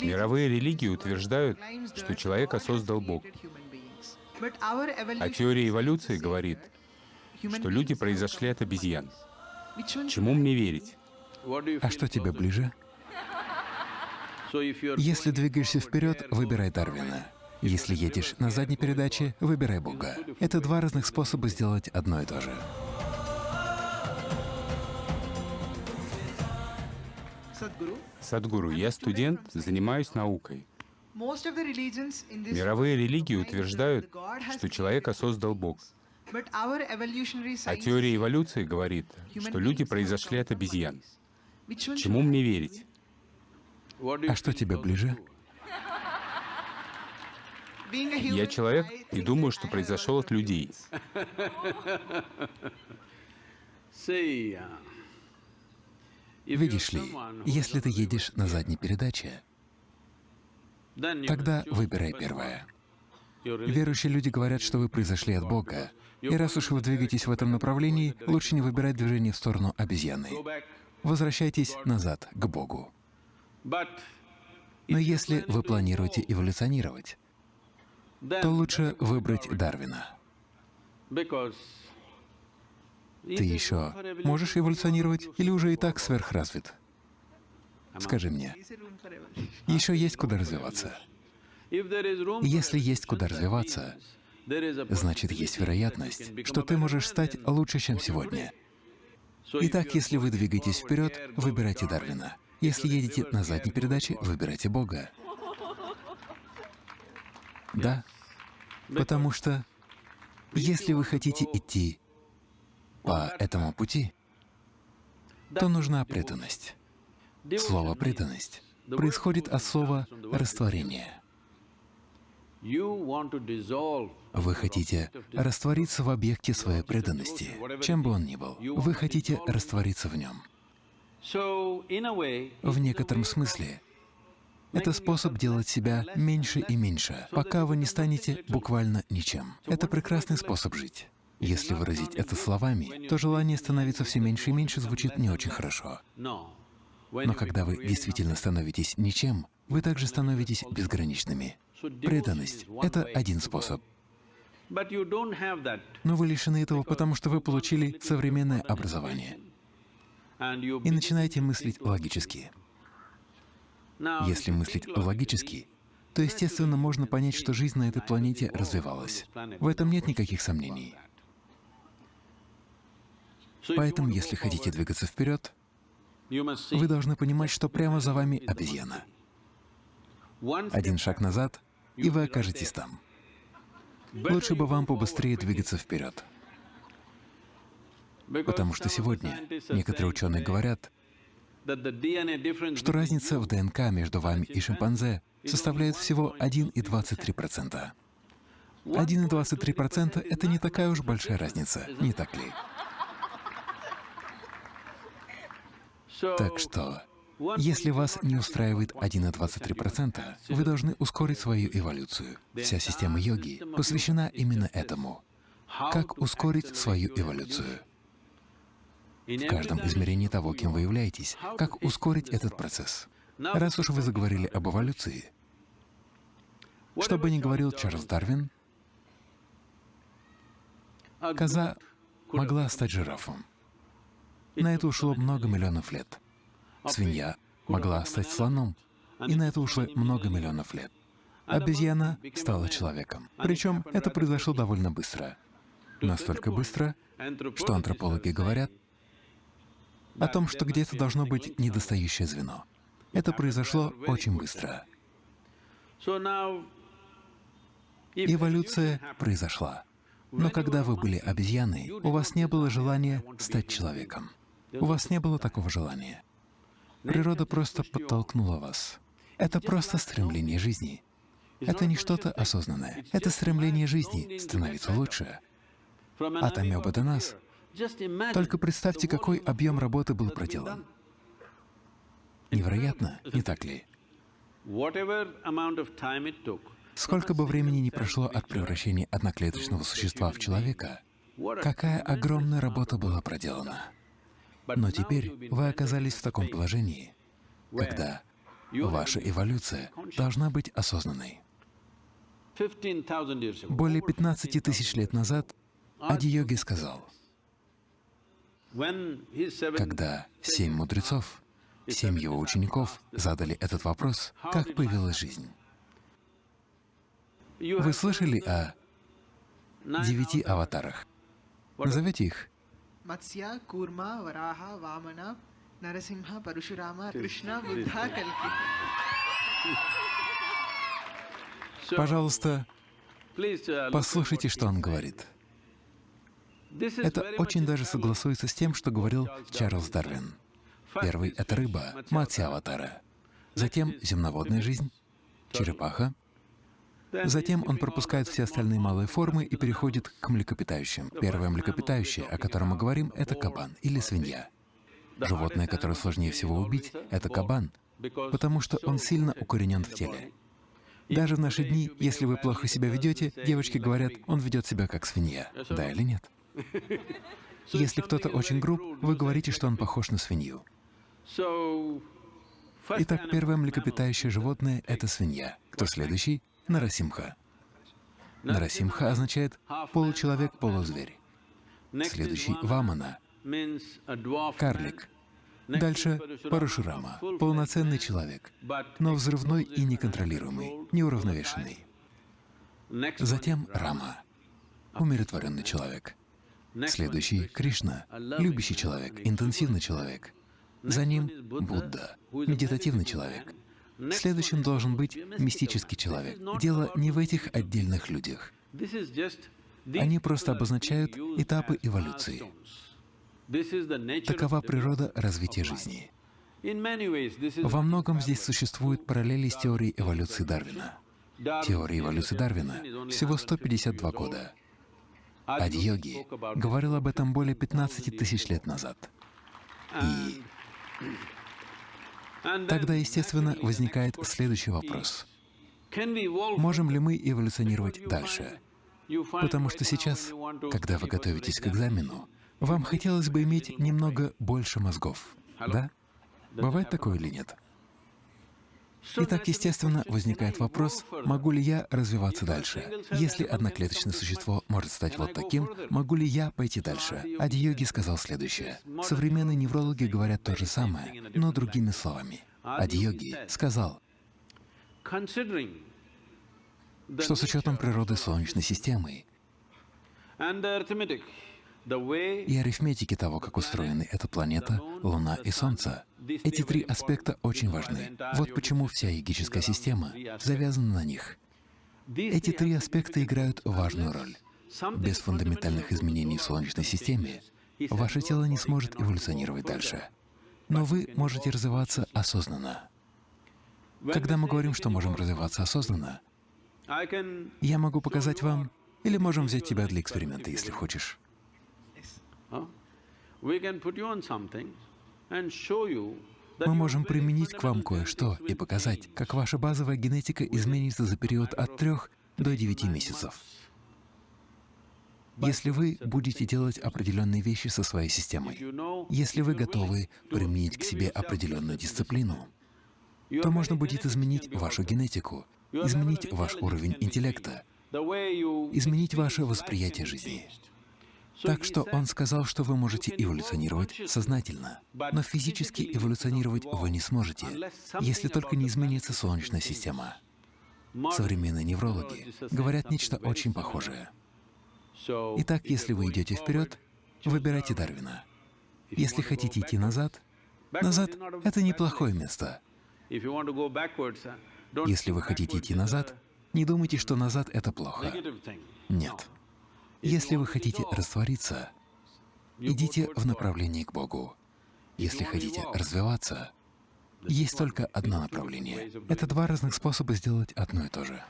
Мировые религии утверждают, что человека создал Бог. А теория эволюции говорит, что люди произошли от обезьян. Чему мне верить? А что тебе ближе? Если двигаешься вперед, выбирай Дарвина. Если едешь на задней передаче, выбирай Бога. Это два разных способа сделать одно и то же. Садгуру, я студент, занимаюсь наукой. Мировые религии утверждают, что человека создал Бог. А теория эволюции говорит, что люди произошли от обезьян. Чему мне верить? А что тебе ближе? Я человек и думаю, что произошел от людей. Видишь ли, если ты едешь на задней передаче, тогда выбирай первое. Верующие люди говорят, что вы произошли от Бога, и раз уж вы двигаетесь в этом направлении, лучше не выбирать движение в сторону обезьяны. Возвращайтесь назад, к Богу. Но если вы планируете эволюционировать, то лучше выбрать Дарвина. Ты еще можешь эволюционировать или уже и так сверхразвит? Скажи мне, еще есть куда развиваться. Если есть куда развиваться, значит, есть вероятность, что ты можешь стать лучше, чем сегодня. Итак, если вы двигаетесь вперед, выбирайте Дарвина. Если едете на задней передаче, выбирайте Бога. Да, потому что если вы хотите идти по этому пути, то нужна преданность. Слово «преданность» происходит от слова «растворение». Вы хотите раствориться в объекте своей преданности, чем бы он ни был. Вы хотите раствориться в нем. В некотором смысле это способ делать себя меньше и меньше, пока вы не станете буквально ничем. Это прекрасный способ жить. Если выразить это словами, то желание становиться все меньше и меньше звучит не очень хорошо. Но когда вы действительно становитесь ничем, вы также становитесь безграничными. Преданность — это один способ. Но вы лишены этого, потому что вы получили современное образование и начинаете мыслить логически. Если мыслить логически, то, естественно, можно понять, что жизнь на этой планете развивалась. В этом нет никаких сомнений. Поэтому, если хотите двигаться вперед, вы должны понимать, что прямо за вами обезьяна. Один шаг назад, и вы окажетесь там. Лучше бы вам побыстрее двигаться вперед. Потому что сегодня некоторые ученые говорят, что разница в ДНК между вами и шимпанзе составляет всего 1,23%. 1,23% — это не такая уж большая разница, не так ли? Так что, если вас не устраивает 1,23%, вы должны ускорить свою эволюцию. Вся система йоги посвящена именно этому. Как ускорить свою эволюцию? В каждом измерении того, кем вы являетесь, как ускорить этот процесс. Раз уж вы заговорили об эволюции, что бы ни говорил Чарльз Дарвин, коза могла стать жирафом. На это ушло много миллионов лет. Свинья могла стать слоном, и на это ушло много миллионов лет. Обезьяна стала человеком. Причем это произошло довольно быстро. Настолько быстро, что антропологи говорят о том, что где-то должно быть недостающее звено. Это произошло очень быстро. Эволюция произошла. Но когда вы были обезьяной, у вас не было желания стать человеком. У вас не было такого желания. Природа просто подтолкнула вас. Это просто стремление жизни. Это не что-то осознанное. Это стремление жизни становиться лучше. От амебы до нас. Только представьте, какой объем работы был проделан. Невероятно, не так ли? Сколько бы времени ни прошло от превращения одноклеточного существа в человека, какая огромная работа была проделана. Но теперь вы оказались в таком положении, когда Ваша эволюция должна быть осознанной. Более 15 тысяч лет назад Ади-йоги сказал, когда семь мудрецов, семь его учеников задали этот вопрос, как появилась жизнь. Вы слышали о девяти аватарах? Назовете их? Матсья, Курма, Вараха, Вамана, Нарасимха, Парашурама, Кришна, Будда, Кальки. Пожалуйста, послушайте, что он говорит. Это очень даже согласуется с тем, что говорил Чарльз Дарвин. Первый — это рыба, матья аватара. Затем земноводная жизнь, черепаха. Затем он пропускает все остальные малые формы и переходит к млекопитающим. Первое млекопитающее, о котором мы говорим, — это кабан или свинья. Животное, которое сложнее всего убить, — это кабан, потому что он сильно укоренен в теле. Даже в наши дни, если вы плохо себя ведете, девочки говорят, он ведет себя как свинья. Да или нет? Если кто-то очень груб, вы говорите, что он похож на свинью. Итак, первое млекопитающее животное — это свинья. Кто следующий? Нарасимха. Нарасимха означает получеловек, полузверь. Следующий — Вамана, карлик. Дальше — Парашурама, полноценный человек, но взрывной и неконтролируемый, неуравновешенный. Затем Рама, умиротворенный человек. Следующий — Кришна, любящий человек, интенсивный человек. За ним — Будда, медитативный человек. Следующим должен быть мистический человек. Дело не в этих отдельных людях. Они просто обозначают этапы эволюции. Такова природа развития жизни. Во многом здесь существуют параллели с теорией эволюции Дарвина. Теория эволюции Дарвина — всего 152 года. Ади-йоги говорил об этом более 15 тысяч лет назад. И тогда, естественно, возникает следующий вопрос. Можем ли мы эволюционировать дальше? Потому что сейчас, когда вы готовитесь к экзамену, вам хотелось бы иметь немного больше мозгов, да? Бывает такое или нет? Итак, естественно, возникает вопрос, могу ли я развиваться дальше? Если одноклеточное существо может стать вот таким, могу ли я пойти дальше? Ади-йоги сказал следующее. Современные неврологи говорят то же самое, но другими словами. Ади-йоги сказал, что с учетом природы Солнечной системы и арифметики того, как устроены эта планета, Луна и Солнце. Эти три аспекта очень важны. Вот почему вся йогическая система завязана на них. Эти три аспекта играют важную роль. Без фундаментальных изменений в Солнечной системе ваше тело не сможет эволюционировать дальше. Но вы можете развиваться осознанно. Когда мы говорим, что можем развиваться осознанно, я могу показать вам, или можем взять тебя для эксперимента, если хочешь. Мы можем применить к вам кое-что и показать, как ваша базовая генетика изменится за период от трех до девяти месяцев. Если вы будете делать определенные вещи со своей системой, если вы готовы применить к себе определенную дисциплину, то можно будет изменить вашу генетику, изменить ваш уровень интеллекта, изменить ваше восприятие жизни. Так что он сказал, что вы можете эволюционировать сознательно, но физически эволюционировать вы не сможете, если только не изменится Солнечная система. Современные неврологи говорят нечто очень похожее. Итак, если вы идете вперед, выбирайте Дарвина. Если хотите идти назад, назад — это неплохое место. Если вы хотите идти назад, не думайте, что назад — это плохо. Нет. Если вы хотите раствориться, идите в направлении к Богу. Если хотите развиваться, есть только одно направление. Это два разных способа сделать одно и то же.